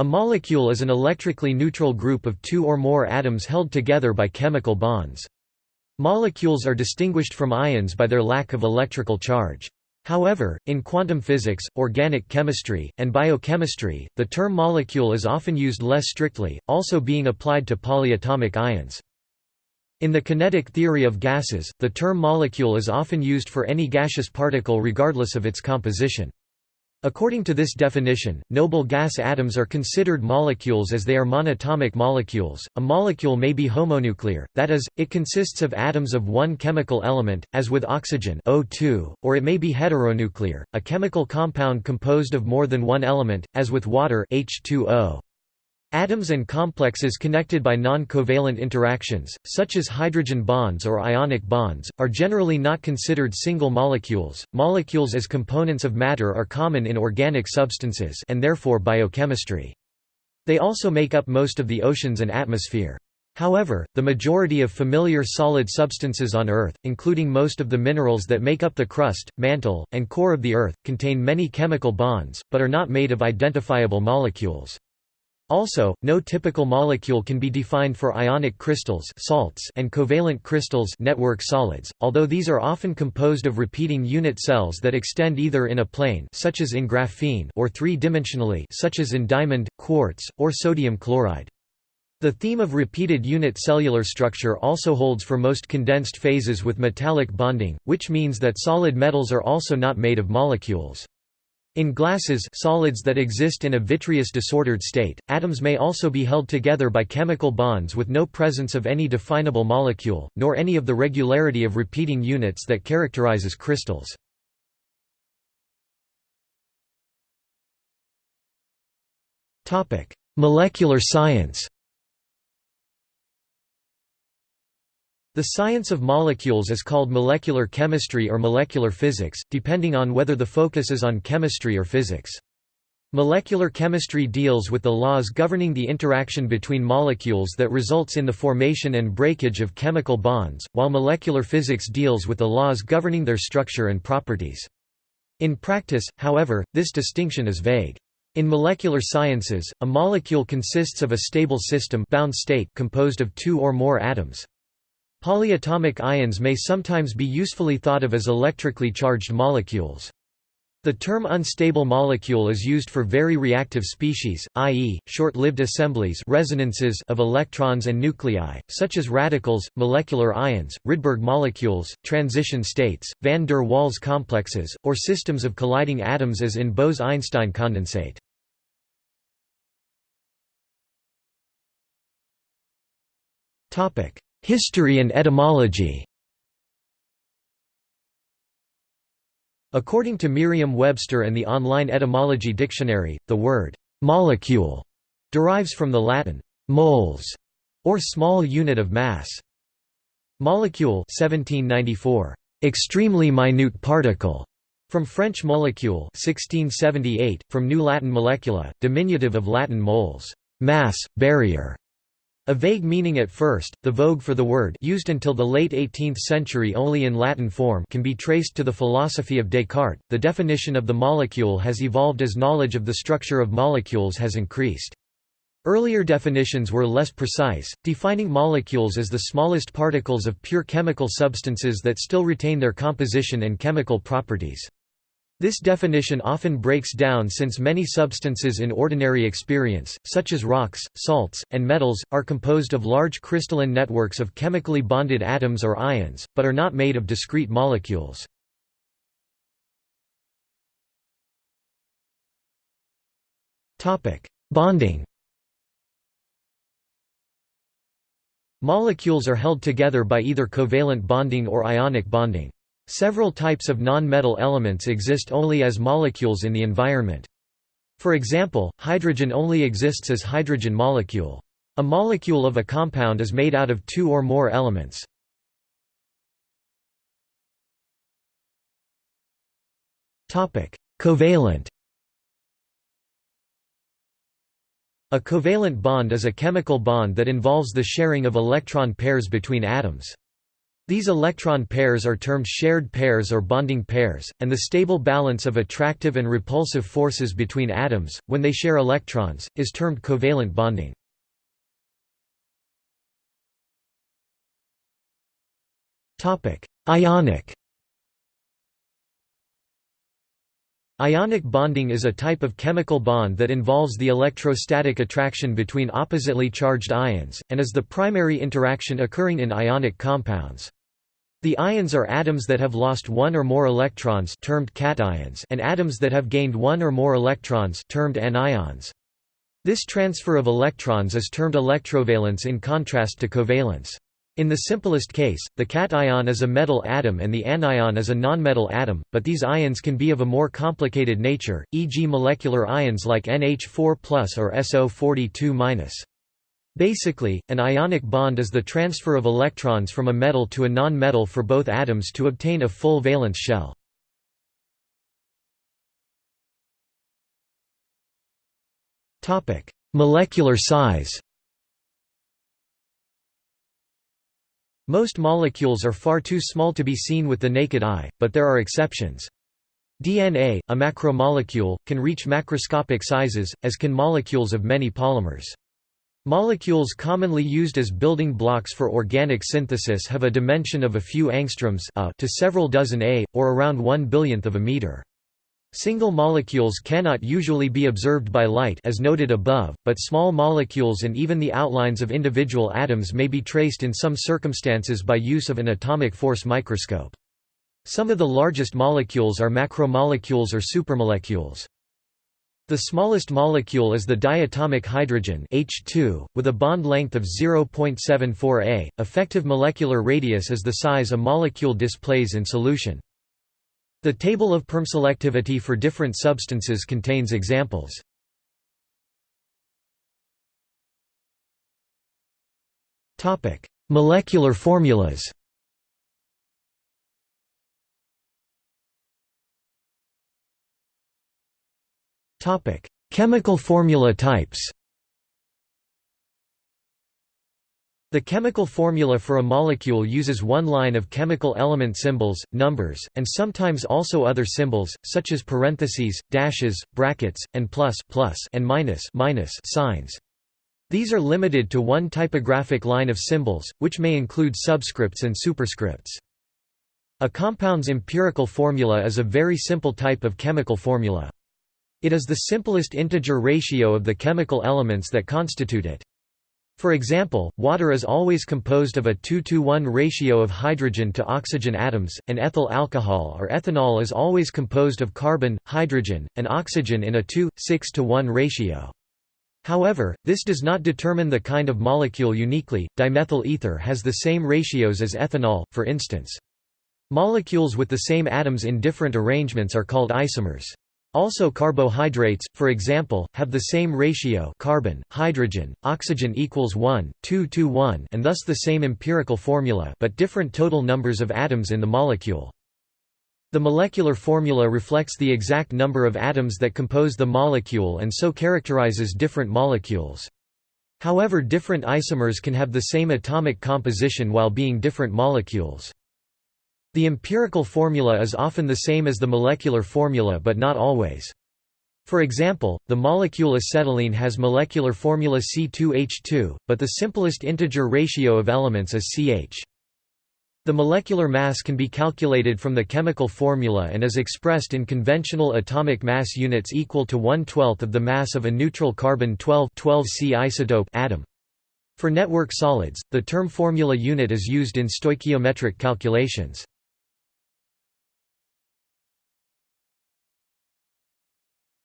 A molecule is an electrically neutral group of two or more atoms held together by chemical bonds. Molecules are distinguished from ions by their lack of electrical charge. However, in quantum physics, organic chemistry, and biochemistry, the term molecule is often used less strictly, also being applied to polyatomic ions. In the kinetic theory of gases, the term molecule is often used for any gaseous particle regardless of its composition. According to this definition, noble gas atoms are considered molecules as they are monatomic molecules. A molecule may be homonuclear, that is, it consists of atoms of one chemical element, as with oxygen O2, or it may be heteronuclear, a chemical compound composed of more than one element, as with water H2O. Atoms and complexes connected by non-covalent interactions, such as hydrogen bonds or ionic bonds, are generally not considered single molecules. Molecules as components of matter are common in organic substances and therefore biochemistry. They also make up most of the oceans and atmosphere. However, the majority of familiar solid substances on Earth, including most of the minerals that make up the crust, mantle, and core of the Earth, contain many chemical bonds, but are not made of identifiable molecules. Also, no typical molecule can be defined for ionic crystals salts and covalent crystals network solids, although these are often composed of repeating unit cells that extend either in a plane such as in graphene or three-dimensionally such as in diamond, quartz, or sodium chloride. The theme of repeated unit cellular structure also holds for most condensed phases with metallic bonding, which means that solid metals are also not made of molecules. In glasses solids that exist in a vitreous disordered state, atoms may also be held together by chemical bonds with no presence of any definable molecule, nor any of the regularity of repeating units that characterizes crystals. Molecular science The science of molecules is called molecular chemistry or molecular physics, depending on whether the focus is on chemistry or physics. Molecular chemistry deals with the laws governing the interaction between molecules that results in the formation and breakage of chemical bonds, while molecular physics deals with the laws governing their structure and properties. In practice, however, this distinction is vague. In molecular sciences, a molecule consists of a stable system bound state composed of two or more atoms. Polyatomic ions may sometimes be usefully thought of as electrically charged molecules. The term unstable molecule is used for very reactive species, i.e., short-lived assemblies resonances of electrons and nuclei, such as radicals, molecular ions, Rydberg molecules, transition states, van der Waals complexes, or systems of colliding atoms as in Bose–Einstein condensate. History and etymology According to Merriam-Webster and the online etymology dictionary, the word «molecule» derives from the Latin «moles» or small unit of mass. Molecule 1794, «extremely minute particle», from French molecule 1678, from New Latin molecula, diminutive of Latin moles mass, barrier", a vague meaning at first, the vogue for the word used until the late 18th century only in Latin form can be traced to the philosophy of Descartes. The definition of the molecule has evolved as knowledge of the structure of molecules has increased. Earlier definitions were less precise, defining molecules as the smallest particles of pure chemical substances that still retain their composition and chemical properties. This definition often breaks down since many substances in ordinary experience, such as rocks, salts, and metals, are composed of large crystalline networks of chemically bonded atoms or ions, but are not made of discrete molecules. Bonding Molecules are held together by either covalent bonding or ionic bonding. Several types of non-metal elements exist only as molecules in the environment. For example, hydrogen only exists as hydrogen molecule. A molecule of a compound is made out of two or more elements. Covalent A covalent bond is a chemical bond that involves the sharing of electron pairs between atoms. These electron pairs are termed shared pairs or bonding pairs, and the stable balance of attractive and repulsive forces between atoms, when they share electrons, is termed covalent bonding. Ionic Ionic bonding is a type of chemical bond that involves the electrostatic attraction between oppositely charged ions, and is the primary interaction occurring in ionic compounds. The ions are atoms that have lost one or more electrons termed cations and atoms that have gained one or more electrons termed anions. This transfer of electrons is termed electrovalence in contrast to covalence. In the simplest case, the cation is a metal atom and the anion is a nonmetal atom, but these ions can be of a more complicated nature, e.g. molecular ions like NH4+ or SO42-. Basically, an ionic bond is the transfer of electrons from a metal to a non-metal for both atoms to obtain a full valence shell. Molecular size Most molecules are far too small to be seen with the naked eye, but there are exceptions. DNA, a macromolecule, can reach macroscopic sizes, as can molecules of many polymers. Molecules commonly used as building blocks for organic synthesis have a dimension of a few angstroms a to several dozen a, or around one billionth of a meter. Single molecules cannot usually be observed by light as noted above, but small molecules and even the outlines of individual atoms may be traced in some circumstances by use of an atomic force microscope. Some of the largest molecules are macromolecules or supermolecules. The smallest molecule is the diatomic hydrogen H2, with a bond length of 0.74 a. Effective molecular radius is the size a molecule displays in solution. The table of permselectivity for different substances contains examples. Molecular formulas. Topic: Chemical formula types. The chemical formula for a molecule uses one line of chemical element symbols, numbers, and sometimes also other symbols, such as parentheses, dashes, brackets, and plus, plus and minus, minus signs. These are limited to one typographic line of symbols, which may include subscripts and superscripts. A compound's empirical formula is a very simple type of chemical formula. It is the simplest integer ratio of the chemical elements that constitute it. For example, water is always composed of a 2 to 1 ratio of hydrogen to oxygen atoms, and ethyl alcohol or ethanol is always composed of carbon, hydrogen, and oxygen in a 2, 6 to 1 ratio. However, this does not determine the kind of molecule uniquely. Dimethyl ether has the same ratios as ethanol, for instance. Molecules with the same atoms in different arrangements are called isomers. Also carbohydrates, for example, have the same ratio carbon, hydrogen, oxygen equals 1, 2 to 1 and thus the same empirical formula but different total numbers of atoms in the molecule. The molecular formula reflects the exact number of atoms that compose the molecule and so characterizes different molecules. However different isomers can have the same atomic composition while being different molecules. The empirical formula is often the same as the molecular formula but not always. For example, the molecule acetylene has molecular formula C2H2, but the simplest integer ratio of elements is CH. The molecular mass can be calculated from the chemical formula and is expressed in conventional atomic mass units equal to 1 12th of the mass of a neutral carbon-12 12C isotope atom. For network solids, the term formula unit is used in stoichiometric calculations.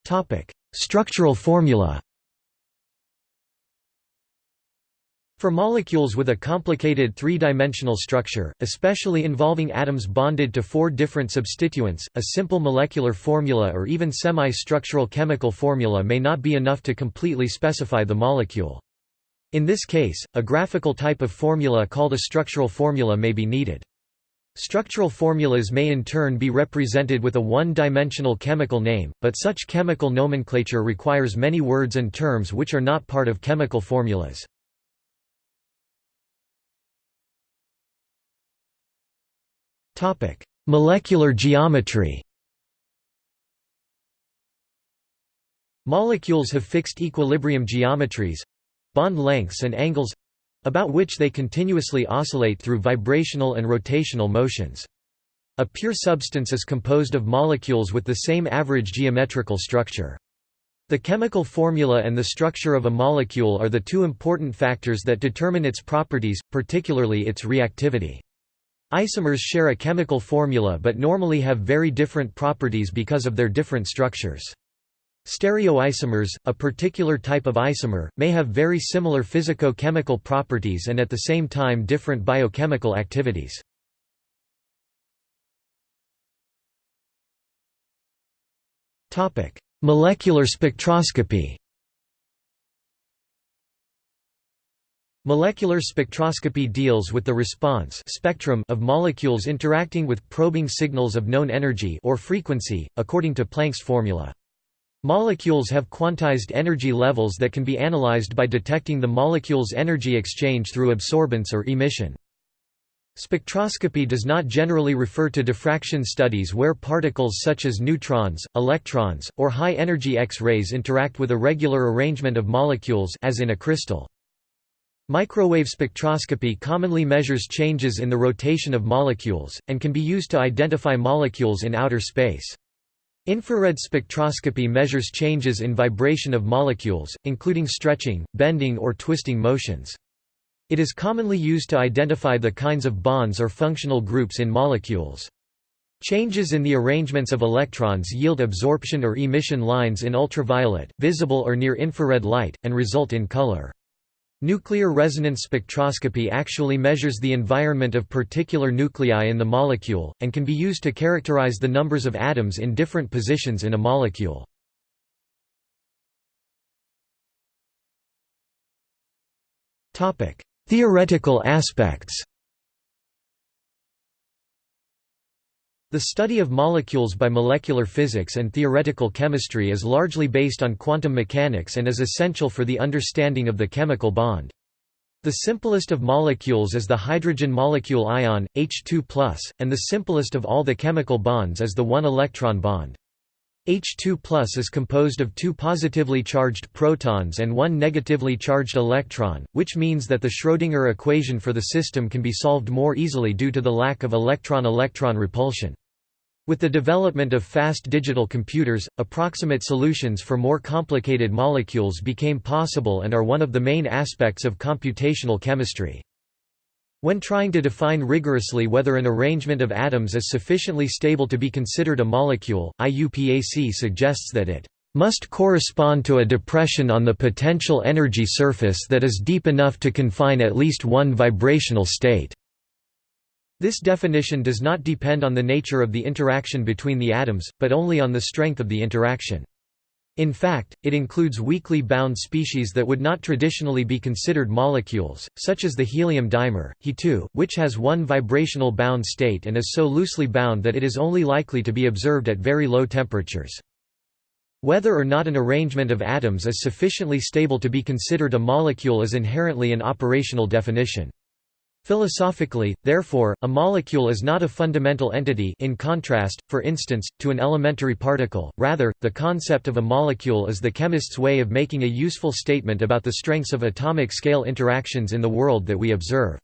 Topic: Structural formula. For molecules with a complicated three-dimensional structure, especially involving atoms bonded to four different substituents, a simple molecular formula or even semi-structural chemical formula may not be enough to completely specify the molecule. In this case, a graphical type of formula called a structural formula may be needed. Structural formulas may in turn be represented with a one-dimensional chemical name, but such chemical nomenclature requires many words and terms which are not part of chemical formulas. Molecular geometry Molecules have fixed equilibrium geometries bond lengths and angles about which they continuously oscillate through vibrational and rotational motions. A pure substance is composed of molecules with the same average geometrical structure. The chemical formula and the structure of a molecule are the two important factors that determine its properties, particularly its reactivity. Isomers share a chemical formula but normally have very different properties because of their different structures. Stereoisomers, a particular type of isomer, may have very similar physico-chemical properties and at the same time different biochemical activities. Molecular spectroscopy Molecular spectroscopy deals with the response spectrum of molecules interacting with probing signals of known energy or frequency, according to Planck's formula. Molecules have quantized energy levels that can be analyzed by detecting the molecule's energy exchange through absorbance or emission. Spectroscopy does not generally refer to diffraction studies where particles such as neutrons, electrons, or high-energy X-rays interact with a regular arrangement of molecules as in a crystal. Microwave spectroscopy commonly measures changes in the rotation of molecules, and can be used to identify molecules in outer space. Infrared spectroscopy measures changes in vibration of molecules, including stretching, bending or twisting motions. It is commonly used to identify the kinds of bonds or functional groups in molecules. Changes in the arrangements of electrons yield absorption or emission lines in ultraviolet, visible or near-infrared light, and result in color. Nuclear resonance spectroscopy actually measures the environment of particular nuclei in the molecule, and can be used to characterize the numbers of atoms in different positions in a molecule. Theoretical aspects The study of molecules by molecular physics and theoretical chemistry is largely based on quantum mechanics and is essential for the understanding of the chemical bond. The simplest of molecules is the hydrogen molecule ion, H2+, and the simplest of all the chemical bonds is the one-electron bond. H2 is composed of two positively charged protons and one negatively charged electron, which means that the Schrödinger equation for the system can be solved more easily due to the lack of electron-electron repulsion. With the development of fast digital computers, approximate solutions for more complicated molecules became possible and are one of the main aspects of computational chemistry. When trying to define rigorously whether an arrangement of atoms is sufficiently stable to be considered a molecule, IUPAC suggests that it must correspond to a depression on the potential energy surface that is deep enough to confine at least one vibrational state. This definition does not depend on the nature of the interaction between the atoms, but only on the strength of the interaction. In fact, it includes weakly bound species that would not traditionally be considered molecules, such as the helium dimer, He2, which has one vibrational bound state and is so loosely bound that it is only likely to be observed at very low temperatures. Whether or not an arrangement of atoms is sufficiently stable to be considered a molecule is inherently an operational definition. Philosophically, therefore, a molecule is not a fundamental entity in contrast, for instance, to an elementary particle, rather, the concept of a molecule is the chemist's way of making a useful statement about the strengths of atomic scale interactions in the world that we observe.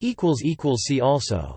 See also